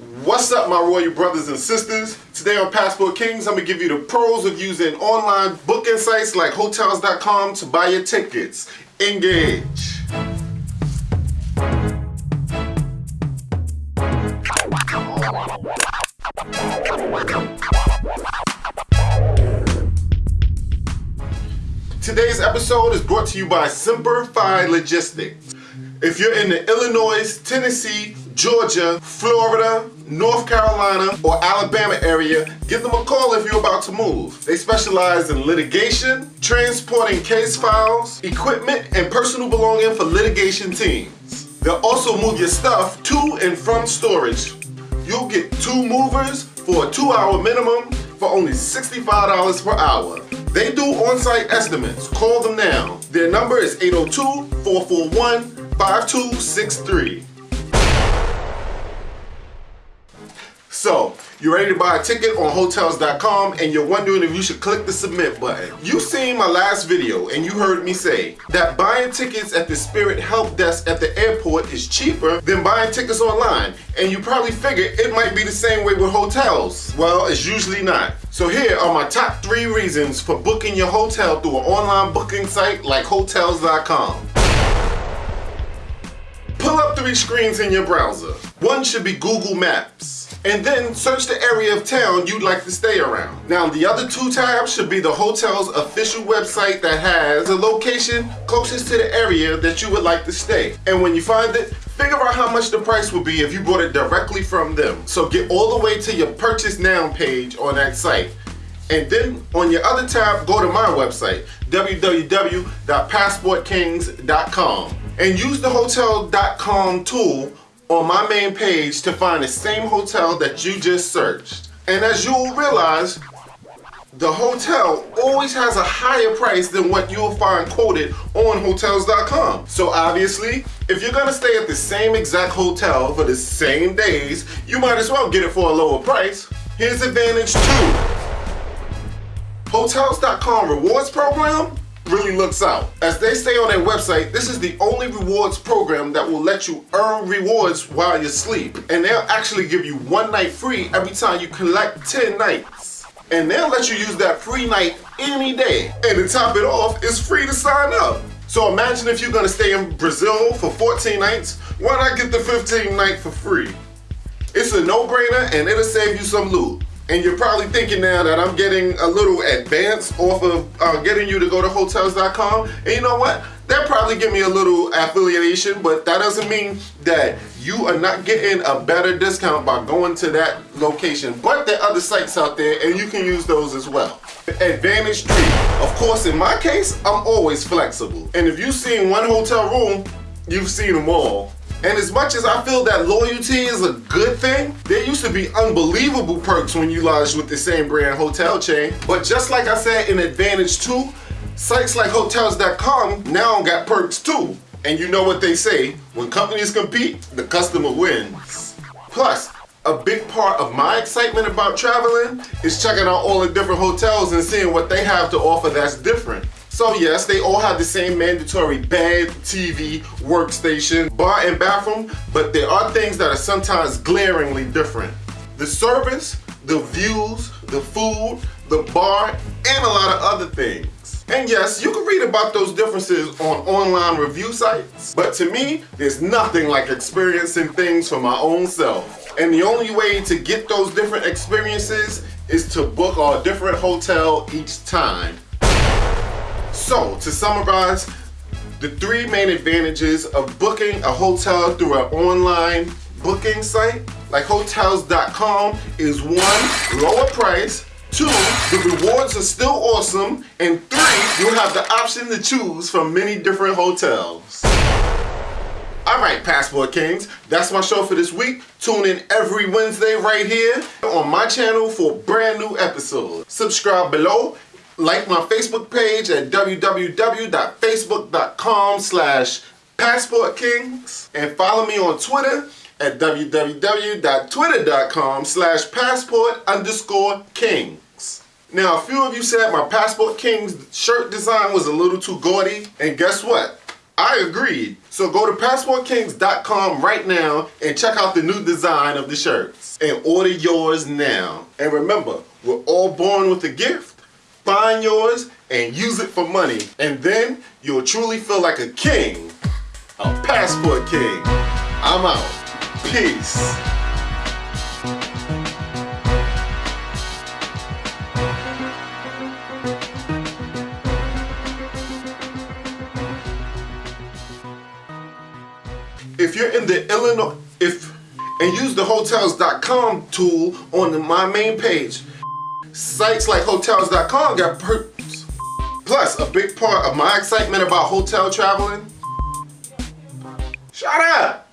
What's up, my royal brothers and sisters? Today on Passport Kings, I'm gonna give you the pros of using online booking sites like Hotels.com to buy your tickets. Engage. Today's episode is brought to you by Simplify Logistics. If you're in the Illinois, Tennessee, Georgia, Florida, North Carolina, or Alabama area, give them a call if you're about to move. They specialize in litigation, transporting case files, equipment, and personal belonging for litigation teams. They'll also move your stuff to and from storage. You'll get two movers for a two hour minimum for only $65 per hour. They do on-site estimates. Call them now. Their number is 802-441-5263. So, you're ready to buy a ticket on Hotels.com and you're wondering if you should click the submit button. You've seen my last video and you heard me say that buying tickets at the Spirit Help Desk at the airport is cheaper than buying tickets online. And you probably figured it might be the same way with hotels. Well, it's usually not. So here are my top three reasons for booking your hotel through an online booking site like Hotels.com. Three screens in your browser. One should be Google Maps and then search the area of town you'd like to stay around. Now the other two tabs should be the hotel's official website that has the location closest to the area that you would like to stay. And when you find it, figure out how much the price would be if you bought it directly from them. So get all the way to your purchase now page on that site. And then on your other tab, go to my website, www.passportkings.com and use the hotel.com tool on my main page to find the same hotel that you just searched. And as you'll realize, the hotel always has a higher price than what you'll find quoted on hotels.com. So obviously, if you're gonna stay at the same exact hotel for the same days, you might as well get it for a lower price. Here's advantage two. Hotels.com rewards program really looks out. As they say on their website, this is the only rewards program that will let you earn rewards while you sleep. And they'll actually give you one night free every time you collect 10 nights. And they'll let you use that free night any day. And to top it off, it's free to sign up. So imagine if you're gonna stay in Brazil for 14 nights, why not get the 15 night for free? It's a no-brainer and it'll save you some loot. And you're probably thinking now that I'm getting a little advance off of uh, getting you to go to Hotels.com. And you know what? They'll probably give me a little affiliation, but that doesn't mean that you are not getting a better discount by going to that location. But there are other sites out there and you can use those as well. Advantage 3. Of course, in my case, I'm always flexible. And if you've seen one hotel room, you've seen them all. And as much as I feel that loyalty is a good thing, there used to be unbelievable perks when you lodged with the same brand hotel chain. But just like I said in Advantage 2, sites like Hotels.com now got perks too. And you know what they say, when companies compete, the customer wins. Plus, a big part of my excitement about traveling is checking out all the different hotels and seeing what they have to offer that's different. So yes, they all have the same mandatory bed, TV, workstation, bar and bathroom, but there are things that are sometimes glaringly different. The service, the views, the food, the bar, and a lot of other things. And yes, you can read about those differences on online review sites, but to me, there's nothing like experiencing things for my own self. And the only way to get those different experiences is to book a different hotel each time. So, to summarize, the three main advantages of booking a hotel through an online booking site like Hotels.com is one, lower price, two, the rewards are still awesome, and three, you have the option to choose from many different hotels. Alright, Passport Kings, that's my show for this week. Tune in every Wednesday right here on my channel for brand new episodes. Subscribe below like my Facebook page at www.facebook.com slash passportkings and follow me on Twitter at www.twitter.com slash passport underscore kings. Now, a few of you said my Passport Kings shirt design was a little too gaudy, and guess what? I agreed. So go to passportkings.com right now and check out the new design of the shirts and order yours now. And remember, we're all born with a gift. Find yours and use it for money. And then you'll truly feel like a king. A passport king. I'm out. Peace. if you're in the Illinois, if and use the hotels.com tool on my main page, sites like hotels.com got perks. Plus, a big part of my excitement about hotel traveling. Shut up!